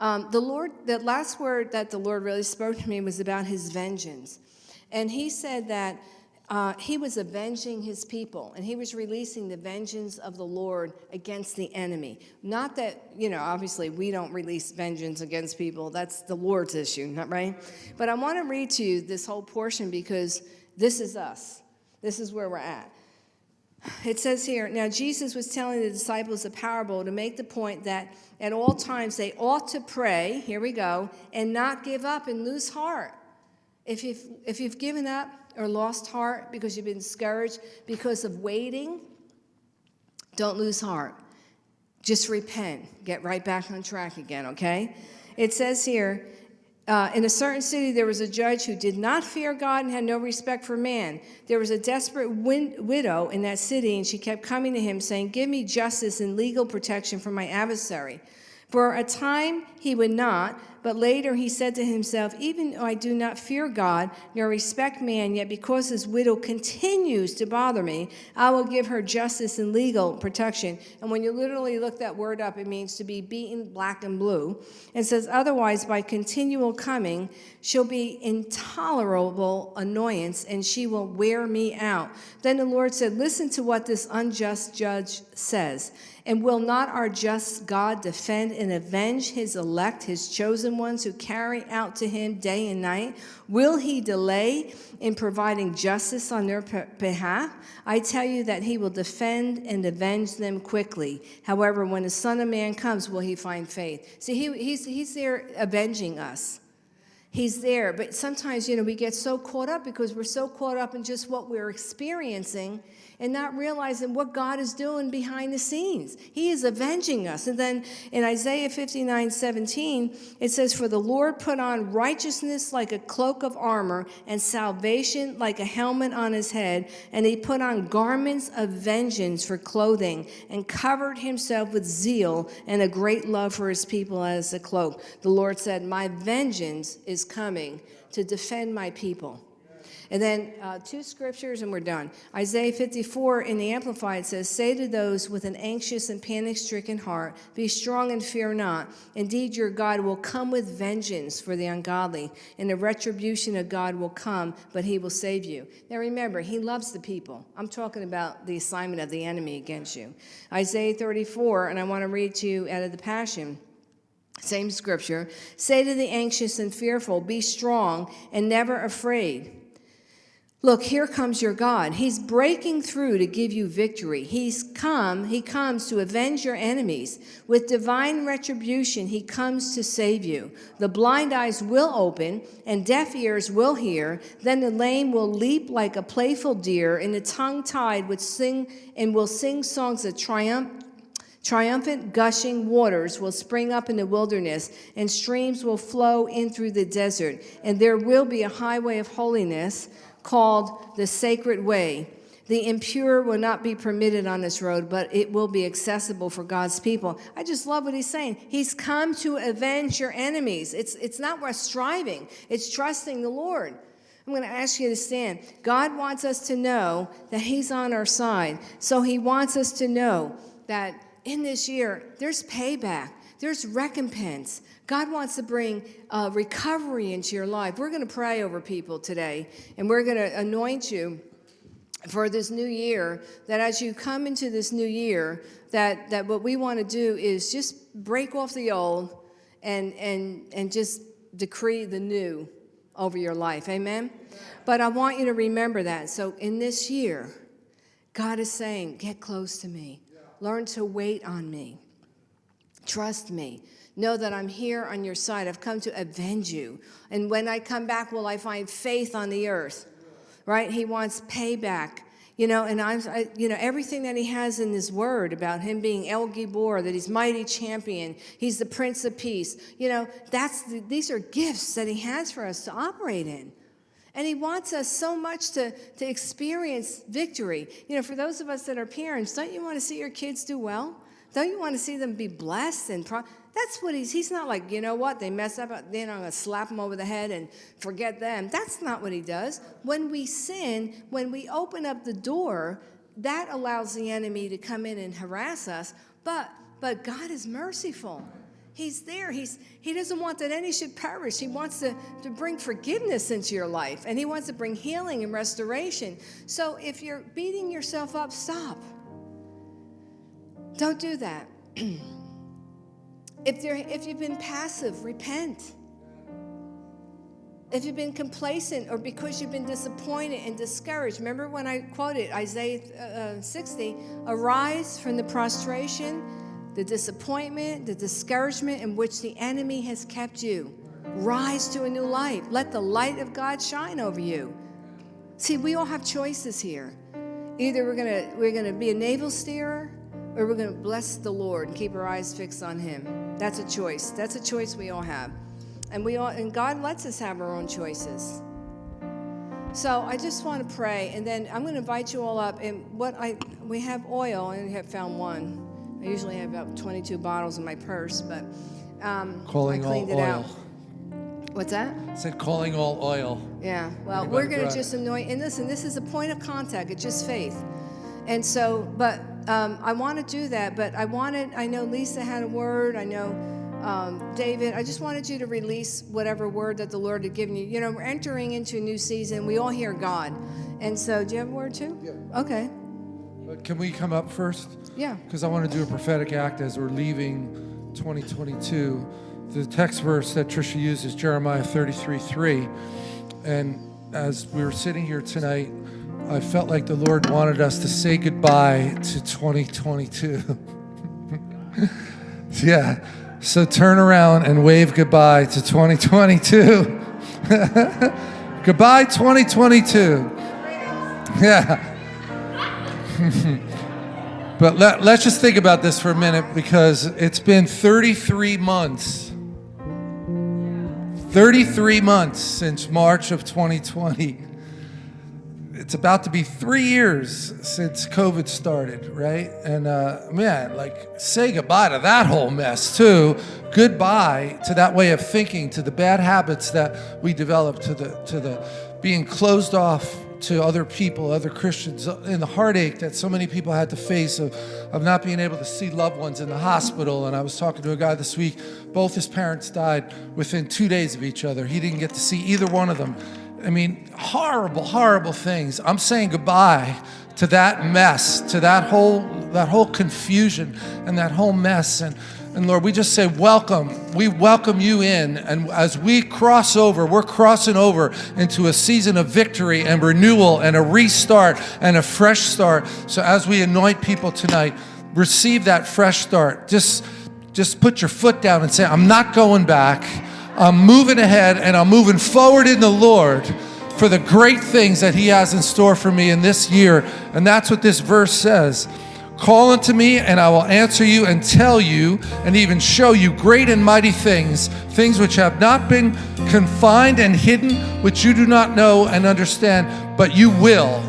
Um, the Lord, the last word that the Lord really spoke to me was about his vengeance. And he said that uh, he was avenging his people and he was releasing the vengeance of the Lord against the enemy. Not that, you know, obviously we don't release vengeance against people. That's the Lord's issue, not right? But I want to read to you this whole portion because this is us. This is where we're at. It says here, now Jesus was telling the disciples a parable to make the point that at all times they ought to pray, here we go, and not give up and lose heart. If you've, if you've given up or lost heart because you've been discouraged because of waiting, don't lose heart. Just repent. Get right back on track again, okay? It says here, uh, in a certain city, there was a judge who did not fear God and had no respect for man. There was a desperate widow in that city, and she kept coming to him, saying, Give me justice and legal protection from my adversary. For a time he would not, but later he said to himself, Even though I do not fear God nor respect man, yet because this widow continues to bother me, I will give her justice and legal protection. And when you literally look that word up, it means to be beaten black and blue. It says, Otherwise, by continual coming, she'll be intolerable annoyance and she will wear me out. Then the Lord said, Listen to what this unjust judge says. And will not our just God defend and avenge his elect, his chosen ones who carry out to him day and night? Will he delay in providing justice on their behalf? I tell you that he will defend and avenge them quickly. However, when the Son of Man comes, will he find faith? See, he, he's, he's there avenging us. He's there. But sometimes, you know, we get so caught up because we're so caught up in just what we're experiencing and not realizing what God is doing behind the scenes. He is avenging us. And then in Isaiah 59 17, it says, For the Lord put on righteousness like a cloak of armor, and salvation like a helmet on his head. And he put on garments of vengeance for clothing, and covered himself with zeal and a great love for his people as a cloak. The Lord said, My vengeance is coming to defend my people. And then uh, two scriptures and we're done. Isaiah 54 in the Amplified says, Say to those with an anxious and panic stricken heart, Be strong and fear not. Indeed, your God will come with vengeance for the ungodly, and the retribution of God will come, but he will save you. Now remember, he loves the people. I'm talking about the assignment of the enemy against you. Isaiah 34, and I want to read to you out of the Passion. Same scripture. Say to the anxious and fearful, Be strong and never afraid. Look, here comes your God. He's breaking through to give you victory. He's come, he comes to avenge your enemies. With divine retribution, he comes to save you. The blind eyes will open and deaf ears will hear. Then the lame will leap like a playful deer, and the tongue tied would sing and will sing songs of triumph. Triumphant gushing waters will spring up in the wilderness, and streams will flow in through the desert, and there will be a highway of holiness called the sacred way. The impure will not be permitted on this road, but it will be accessible for God's people. I just love what he's saying. He's come to avenge your enemies. It's, it's not worth striving, it's trusting the Lord. I'm going to ask you to stand. God wants us to know that He's on our side. So He wants us to know that in this year, there's payback, there's recompense, God wants to bring uh, recovery into your life. We're going to pray over people today, and we're going to anoint you for this new year, that as you come into this new year, that, that what we want to do is just break off the old and, and, and just decree the new over your life. Amen? But I want you to remember that. So in this year, God is saying, get close to me. Learn to wait on me. Trust me. Know that I'm here on your side. I've come to avenge you. And when I come back, will I find faith on the earth? Right? He wants payback. You know, and I'm, I, you know, everything that he has in his word about him being El Gibor, that he's mighty champion, he's the Prince of Peace. You know, that's the, these are gifts that he has for us to operate in. And he wants us so much to, to experience victory. You know, for those of us that are parents, don't you want to see your kids do well? Don't you want to see them be blessed and pro- that's what he's, he's not like, you know what, they mess up, uh, then I'm going to slap them over the head and forget them. That's not what he does. When we sin, when we open up the door, that allows the enemy to come in and harass us. But, but God is merciful. He's there. He's, he doesn't want that any should perish. He wants to, to bring forgiveness into your life, and He wants to bring healing and restoration. So if you're beating yourself up, stop. Don't do that. if, you're, if you've been passive, repent. If you've been complacent or because you've been disappointed and discouraged, remember when I quoted Isaiah uh, uh 60 arise from the prostration, the disappointment, the discouragement in which the enemy has kept you. Rise to a new life. Let the light of God shine over you. See, we all have choices here. Either we're gonna we're gonna be a navel steerer or we're gonna bless the Lord and keep our eyes fixed on Him. That's a choice. That's a choice we all have. And we all and God lets us have our own choices. So I just want to pray, and then I'm going to invite you all up. And what I we have oil, and I have found one. I usually have about 22 bottles in my purse, but um, calling I cleaned all it oil. out. What's that? It said calling all oil. Yeah. Well, Anybody we're going to just anoint. In this and listen, this is a point of contact. It's just faith. And so, but um, I want to do that. But I wanted. I know Lisa had a word. I know um, David. I just wanted you to release whatever word that the Lord had given you. You know, we're entering into a new season. We all hear God. And so, do you have a word too? Yeah. Okay. But can we come up first? Yeah. Because I want to do a prophetic act as we're leaving 2022. The text verse that Trisha used is Jeremiah 33 3. And as we were sitting here tonight, I felt like the Lord wanted us to say goodbye to 2022. yeah. So turn around and wave goodbye to 2022. goodbye, 2022. Yeah. But let, let's just think about this for a minute because it's been 33 months. 33 months since March of 2020. It's about to be three years since COVID started, right? And uh, man, like, say goodbye to that whole mess, too. Goodbye to that way of thinking, to the bad habits that we developed, to the, to the being closed off to other people, other Christians, uh, and the heartache that so many people had to face of, of not being able to see loved ones in the hospital. And I was talking to a guy this week, both his parents died within two days of each other. He didn't get to see either one of them. I mean, horrible, horrible things. I'm saying goodbye to that mess, to that whole that whole confusion and that whole mess. And and Lord, we just say welcome. We welcome you in. And as we cross over, we're crossing over into a season of victory and renewal and a restart and a fresh start. So as we anoint people tonight, receive that fresh start. Just just put your foot down and say, I'm not going back. I'm moving ahead and I'm moving forward in the Lord for the great things that He has in store for me in this year. And that's what this verse says. Call unto me, and I will answer you and tell you and even show you great and mighty things, things which have not been confined and hidden, which you do not know and understand, but you will.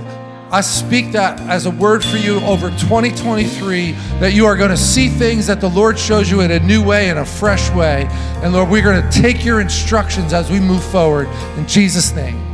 I speak that as a word for you over 2023 that you are going to see things that the Lord shows you in a new way, in a fresh way. And Lord, we're going to take your instructions as we move forward. In Jesus' name.